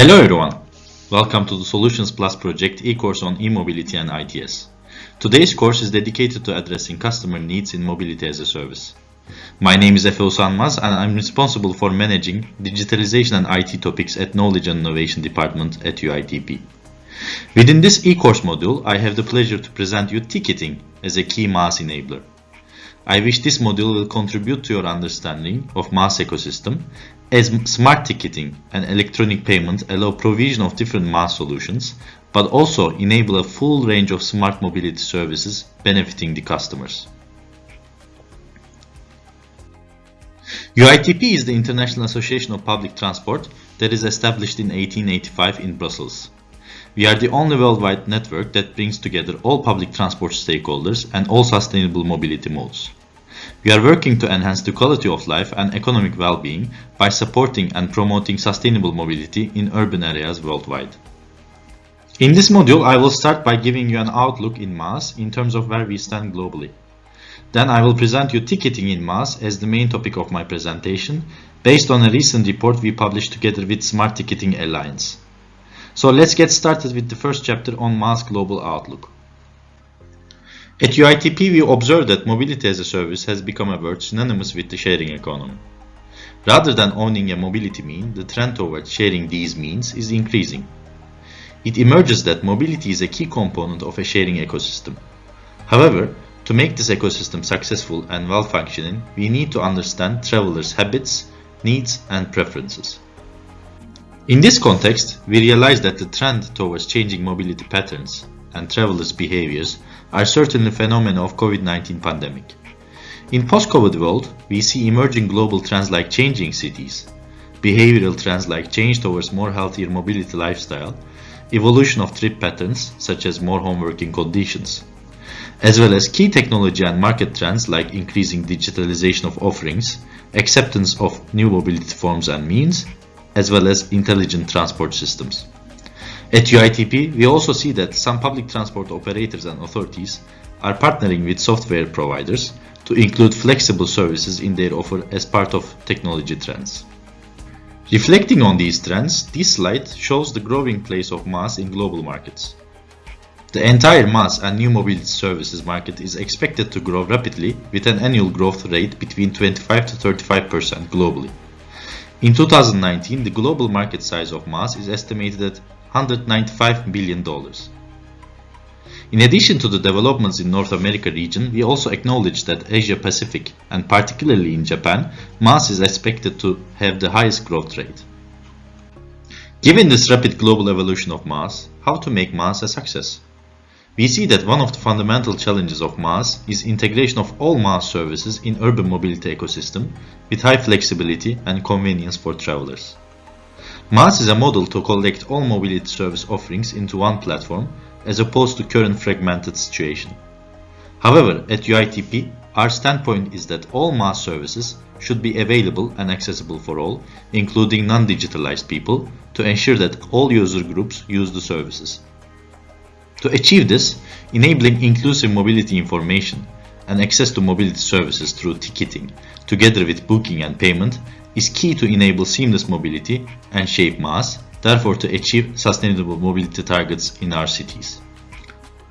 Hello everyone! Welcome to the Solutions Plus project e-course on e-mobility and ITS. Today's course is dedicated to addressing customer needs in mobility as a service. My name is Efe Usanmaz and I'm responsible for managing digitalization and IT topics at Knowledge and Innovation Department at UITP. Within this e-course module, I have the pleasure to present you ticketing as a key MaaS enabler. I wish this module will contribute to your understanding of MaaS ecosystem as smart ticketing and electronic payments allow provision of different MaaS solutions, but also enable a full range of smart mobility services benefiting the customers. UITP is the International Association of Public Transport that is established in 1885 in Brussels. We are the only worldwide network that brings together all public transport stakeholders and all sustainable mobility modes. We are working to enhance the quality of life and economic well-being by supporting and promoting sustainable mobility in urban areas worldwide. In this module, I will start by giving you an outlook in MaaS in terms of where we stand globally. Then I will present you ticketing in MaaS as the main topic of my presentation, based on a recent report we published together with Smart Ticketing Alliance. So let's get started with the first chapter on MaaS Global Outlook. At UITP, we observe that mobility as a service has become a word synonymous with the sharing economy. Rather than owning a mobility mean, the trend towards sharing these means is increasing. It emerges that mobility is a key component of a sharing ecosystem. However, to make this ecosystem successful and well-functioning, we need to understand travelers' habits, needs, and preferences. In this context, we realize that the trend towards changing mobility patterns and travelers' behaviors are certainly phenomena of COVID-19 pandemic. In post-COVID world, we see emerging global trends like changing cities, behavioral trends like change towards more healthier mobility lifestyle, evolution of trip patterns such as more home working conditions, as well as key technology and market trends like increasing digitalization of offerings, acceptance of new mobility forms and means, as well as intelligent transport systems. At UITP, we also see that some public transport operators and authorities are partnering with software providers to include flexible services in their offer as part of technology trends. Reflecting on these trends, this slide shows the growing place of MaaS in global markets. The entire MaaS and new mobility services market is expected to grow rapidly with an annual growth rate between 25 to 35% globally. In 2019, the global market size of MaaS is estimated at $195 billion. In addition to the developments in North America region, we also acknowledge that Asia Pacific, and particularly in Japan, MaaS is expected to have the highest growth rate. Given this rapid global evolution of MaaS, how to make MaaS a success? We see that one of the fundamental challenges of MaaS is integration of all MaaS services in urban mobility ecosystem with high flexibility and convenience for travelers. MaaS is a model to collect all mobility service offerings into one platform as opposed to current fragmented situation. However, at UITP, our standpoint is that all MaaS services should be available and accessible for all, including non-digitalized people, to ensure that all user groups use the services. To achieve this, enabling inclusive mobility information and access to mobility services through ticketing, together with booking and payment, is key to enable seamless mobility and shape MaaS, therefore to achieve sustainable mobility targets in our cities.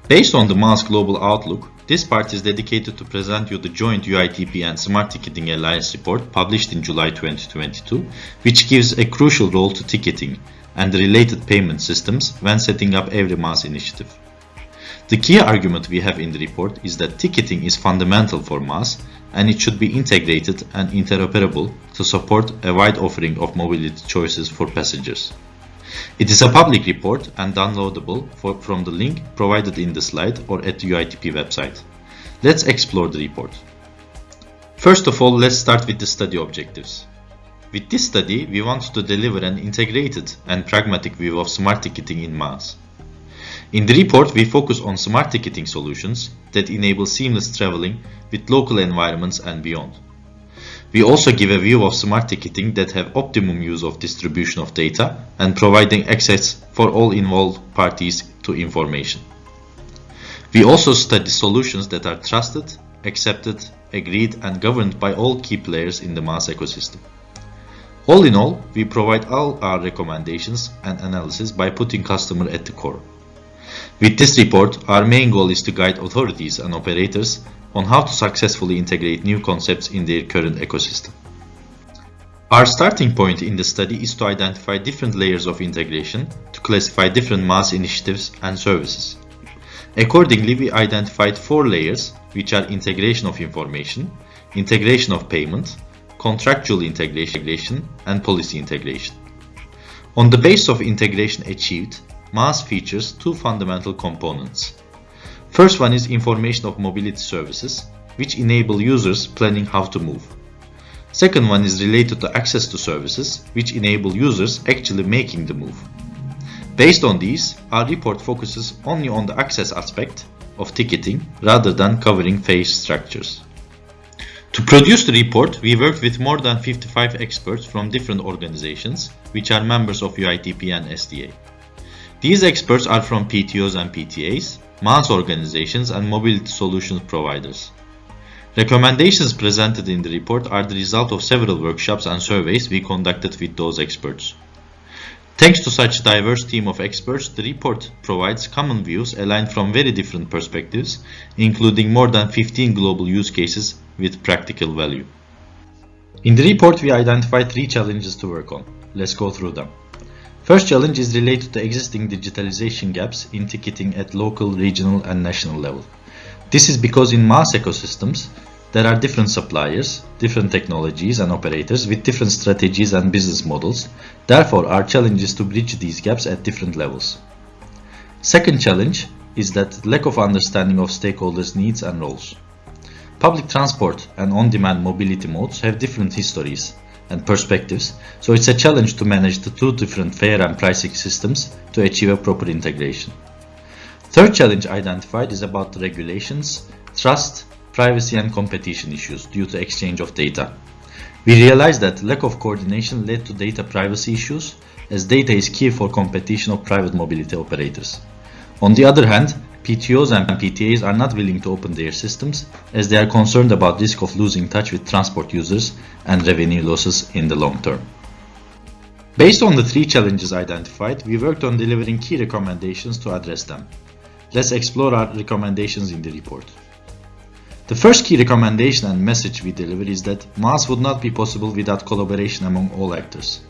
Based on the MaaS Global Outlook, this part is dedicated to present you the joint UITP and Smart Ticketing Alliance report published in July 2022, which gives a crucial role to ticketing and the related payment systems when setting up every MaaS initiative. The key argument we have in the report is that ticketing is fundamental for MaaS and it should be integrated and interoperable to support a wide offering of mobility choices for passengers. It is a public report and downloadable for, from the link provided in the slide or at the UITP website. Let's explore the report. First of all, let's start with the study objectives. With this study, we want to deliver an integrated and pragmatic view of smart ticketing in MaaS. In the report, we focus on smart ticketing solutions that enable seamless traveling with local environments and beyond. We also give a view of smart ticketing that have optimum use of distribution of data and providing access for all involved parties to information. We also study solutions that are trusted, accepted, agreed and governed by all key players in the MaaS ecosystem. All in all, we provide all our recommendations and analysis by putting customer at the core. With this report, our main goal is to guide authorities and operators on how to successfully integrate new concepts in their current ecosystem. Our starting point in the study is to identify different layers of integration to classify different MaaS initiatives and services. Accordingly, we identified four layers, which are integration of information, integration of payment, contractual integration, and policy integration. On the basis of integration achieved, MaaS features two fundamental components. First one is information of mobility services, which enable users planning how to move. Second one is related to access to services, which enable users actually making the move. Based on these, our report focuses only on the access aspect of ticketing rather than covering phase structures. To produce the report, we worked with more than 55 experts from different organizations, which are members of UITP and STA. These experts are from PTOs and PTAs, MaaS organizations and mobility solutions providers. Recommendations presented in the report are the result of several workshops and surveys we conducted with those experts. Thanks to such a diverse team of experts, the report provides common views aligned from very different perspectives, including more than 15 global use cases with practical value. In the report, we identified three challenges to work on. Let's go through them. First challenge is related to existing digitalization gaps in ticketing at local, regional and national level. This is because in MaaS ecosystems, there are different suppliers, different technologies and operators with different strategies and business models. Therefore, our challenge is to bridge these gaps at different levels. Second challenge is that lack of understanding of stakeholders' needs and roles. Public transport and on-demand mobility modes have different histories and perspectives, so it's a challenge to manage the two different fare and pricing systems to achieve a proper integration. Third challenge identified is about the regulations, trust, privacy and competition issues due to exchange of data. We realized that lack of coordination led to data privacy issues as data is key for competition of private mobility operators. On the other hand, PTOs and PTAs are not willing to open their systems as they are concerned about risk of losing touch with transport users and revenue losses in the long term. Based on the three challenges identified, we worked on delivering key recommendations to address them. Let's explore our recommendations in the report. The first key recommendation and message we deliver is that MaaS would not be possible without collaboration among all actors.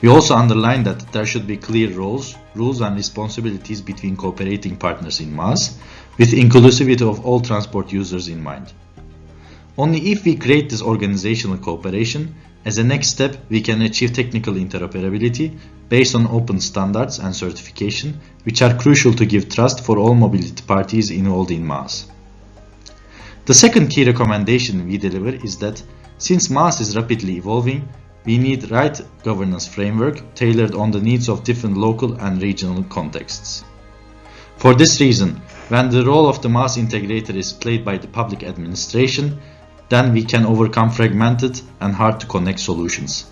We also underline that there should be clear roles, rules and responsibilities between cooperating partners in MaaS, with inclusivity of all transport users in mind. Only if we create this organizational cooperation, as a next step we can achieve technical interoperability based on open standards and certification, which are crucial to give trust for all mobility parties involved in MaaS. The second key recommendation we deliver is that since MaaS is rapidly evolving, we need right governance framework tailored on the needs of different local and regional contexts. For this reason, when the role of the MaaS integrator is played by the public administration, then we can overcome fragmented and hard to connect solutions.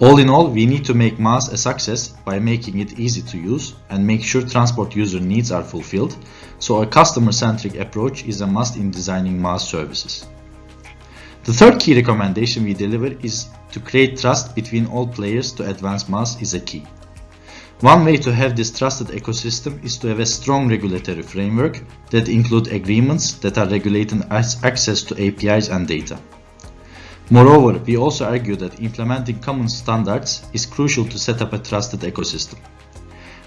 All in all, we need to make MaaS a success by making it easy to use and make sure transport user needs are fulfilled, so a customer-centric approach is a must in designing MaaS services. The third key recommendation we deliver is to create trust between all players to advance MaaS is a key. One way to have this trusted ecosystem is to have a strong regulatory framework that include agreements that are regulating access to APIs and data. Moreover, we also argue that implementing common standards is crucial to set up a trusted ecosystem.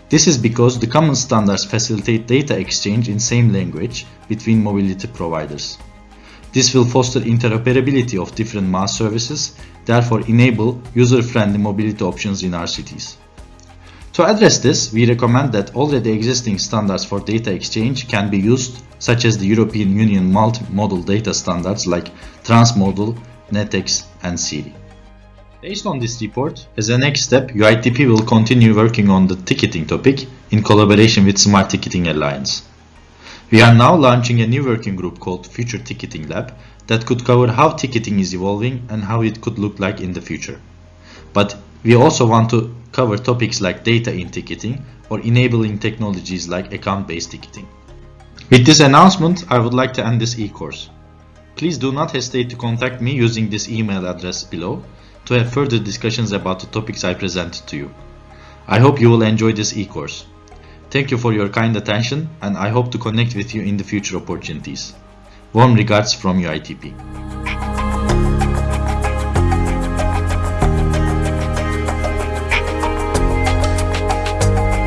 This is because the common standards facilitate data exchange in same language between mobility providers. This will foster interoperability of different MaaS services, therefore enable user-friendly mobility options in our cities. To address this, we recommend that already existing standards for data exchange can be used, such as the European Union multimodal data standards like Transmodel, NeTEx and SIRI. Based on this report, as a next step, UITP will continue working on the ticketing topic in collaboration with Smart Ticketing Alliance. We are now launching a new working group called Future Ticketing Lab that could cover how ticketing is evolving and how it could look like in the future. But we also want to cover topics like data in ticketing or enabling technologies like account-based ticketing. With this announcement, I would like to end this e-course. Please do not hesitate to contact me using this email address below to have further discussions about the topics I presented to you. I hope you will enjoy this e-course. Thank you for your kind attention and I hope to connect with you in the future opportunities. Warm regards from UITP.